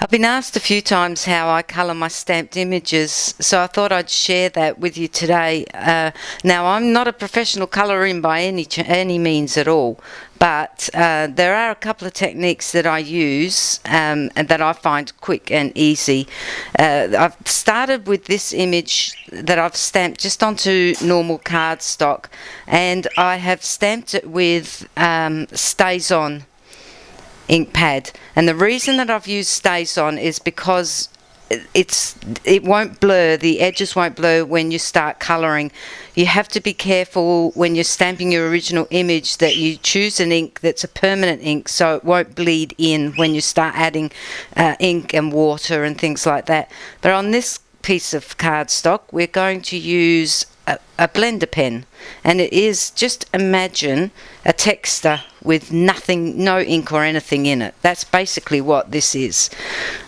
I've been asked a few times how I colour my stamped images, so I thought I'd share that with you today. Uh, now, I'm not a professional colouring by any any means at all, but uh, there are a couple of techniques that I use um, and that I find quick and easy. Uh, I've started with this image that I've stamped just onto normal cardstock, and I have stamped it with um, StazOn ink pad. And the reason that I've used StazOn is because it's it won't blur the edges won't blur when you start coloring. You have to be careful when you're stamping your original image that you choose an ink that's a permanent ink so it won't bleed in when you start adding uh, ink and water and things like that. But on this piece of cardstock we're going to use a, a, blender pen and it is just imagine a texter with nothing no ink or anything in it. That's basically what this is.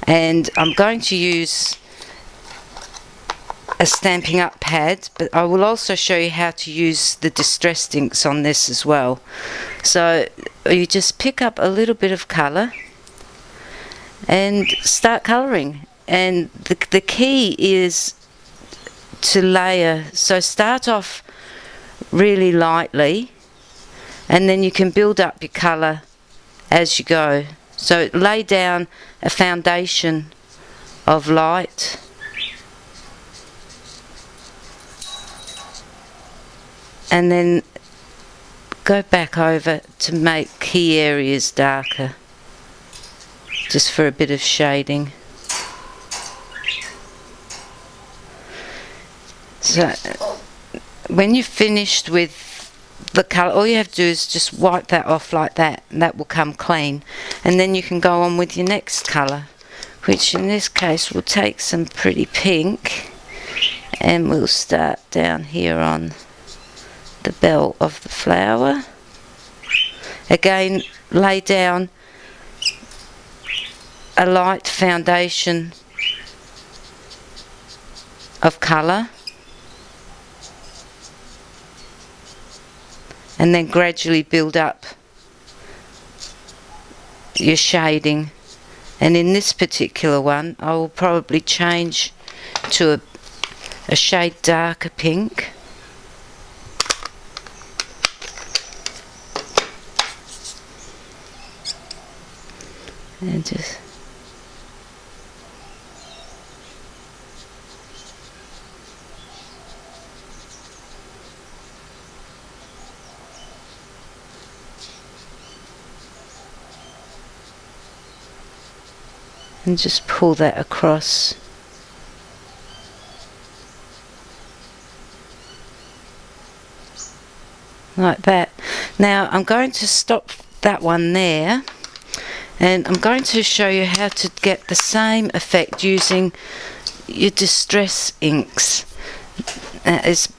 And I'm going to use a Stampin' Up pad but I will also show you how to use the distressed inks on this as well. So you just pick up a little bit of color and start coloring and the, the key is to layer. So start off really lightly and then you can build up your colour as you go. So lay down a foundation of light and then go back over to make key areas darker just for a bit of shading. So when you've finished with the colour, all you have to do is just wipe that off like that and that will come clean. And then you can go on with your next colour, which in this case will take some pretty pink and we'll start down here on the bell of the flower. Again, lay down a light foundation of colour and then gradually build up your shading. And in this particular one I will probably change to a, a shade darker pink. And just and just pull that across. Like that. Now I'm going to stop that one there and I'm going to show you how to get the same effect using your distress inks. Uh, it's,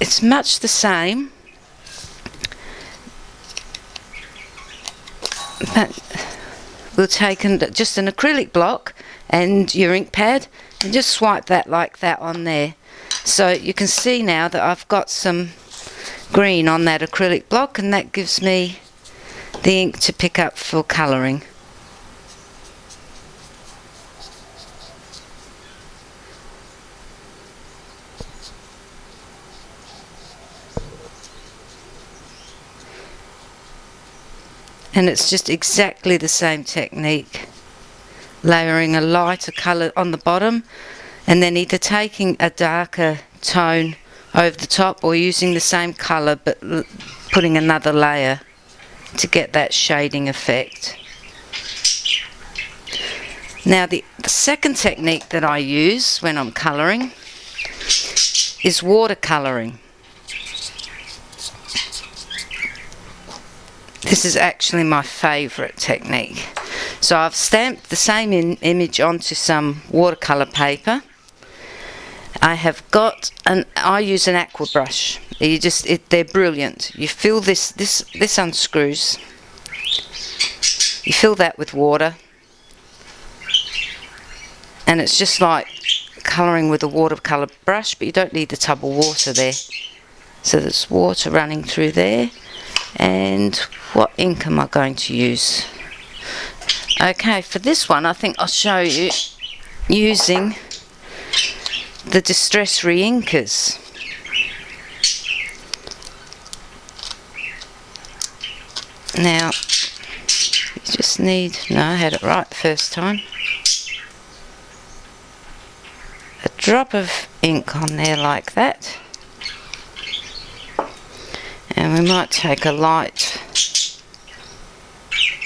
it's much the same but we'll take just an acrylic block and your ink pad and just swipe that like that on there. So you can see now that I've got some green on that acrylic block and that gives me the ink to pick up for colouring. And it's just exactly the same technique layering a lighter colour on the bottom and then either taking a darker tone over the top or using the same colour but putting another layer to get that shading effect. Now the, the second technique that I use when I'm colouring is watercolouring. This is actually my favourite technique. So I've stamped the same image onto some watercolour paper. I have got an I use an aqua brush. You just it, they're brilliant. You fill this this this unscrews. You fill that with water. And it's just like colouring with a watercolour brush, but you don't need the tub of water there. So there's water running through there and what ink am I going to use. Okay, for this one I think I'll show you using the Distress Reinkers. Now, you just need, no I had it right the first time, a drop of ink on there like that. And we might take a light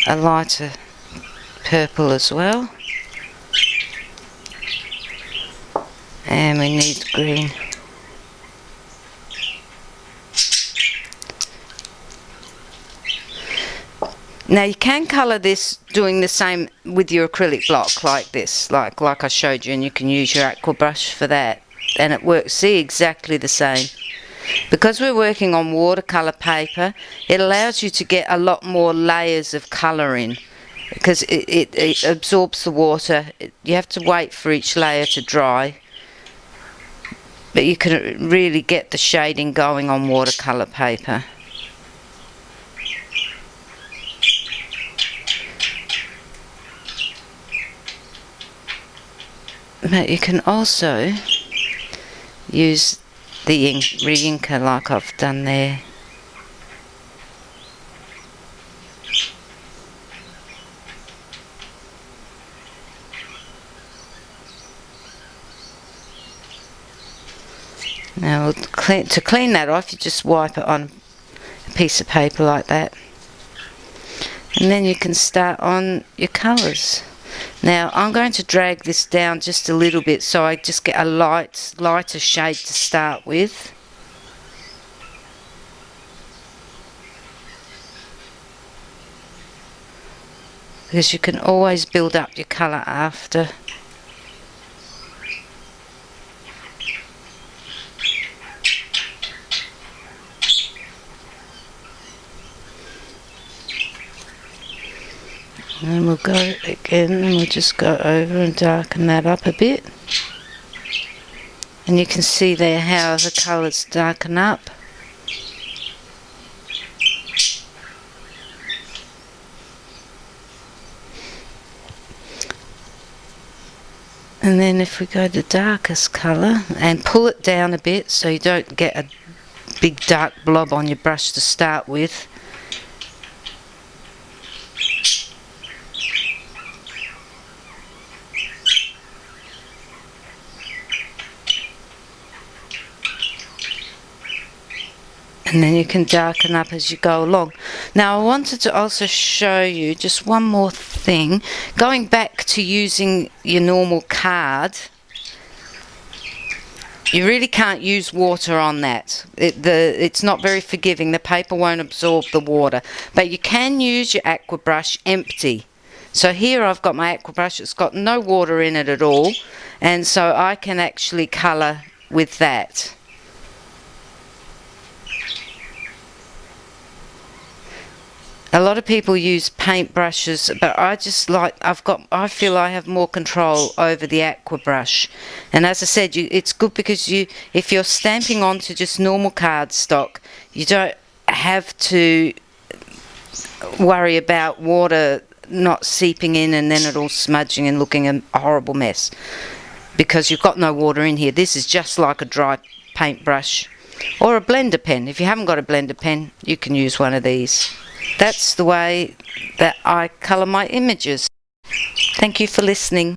a lighter purple as well and we need green Now you can colour this doing the same with your acrylic block like this, like like I showed you and you can use your aqua brush for that and it works, see exactly the same. Because we're working on watercolour paper, it allows you to get a lot more layers of colour in because it, it, it absorbs the water. You have to wait for each layer to dry but you can really get the shading going on watercolour paper. But you can also use the ink, re-inker like I've done there. Now to clean that off you just wipe it on a piece of paper like that and then you can start on your colours. Now I'm going to drag this down just a little bit so I just get a light, lighter shade to start with. Because you can always build up your colour after. And we'll go again and we'll just go over and darken that up a bit. And you can see there how the colours darken up. And then if we go to darkest colour and pull it down a bit so you don't get a big dark blob on your brush to start with and then you can darken up as you go along. Now I wanted to also show you just one more thing. Going back to using your normal card, you really can't use water on that. It, the, it's not very forgiving. The paper won't absorb the water. But you can use your aqua brush empty. So here I've got my aqua brush. It's got no water in it at all. And so I can actually colour with that. A lot of people use paint brushes but I just like I've got I feel I have more control over the aqua brush. And as I said you it's good because you if you're stamping onto just normal cardstock you don't have to worry about water not seeping in and then it all smudging and looking a horrible mess because you've got no water in here. This is just like a dry paintbrush or a blender pen. If you haven't got a blender pen you can use one of these that's the way that I colour my images. Thank you for listening.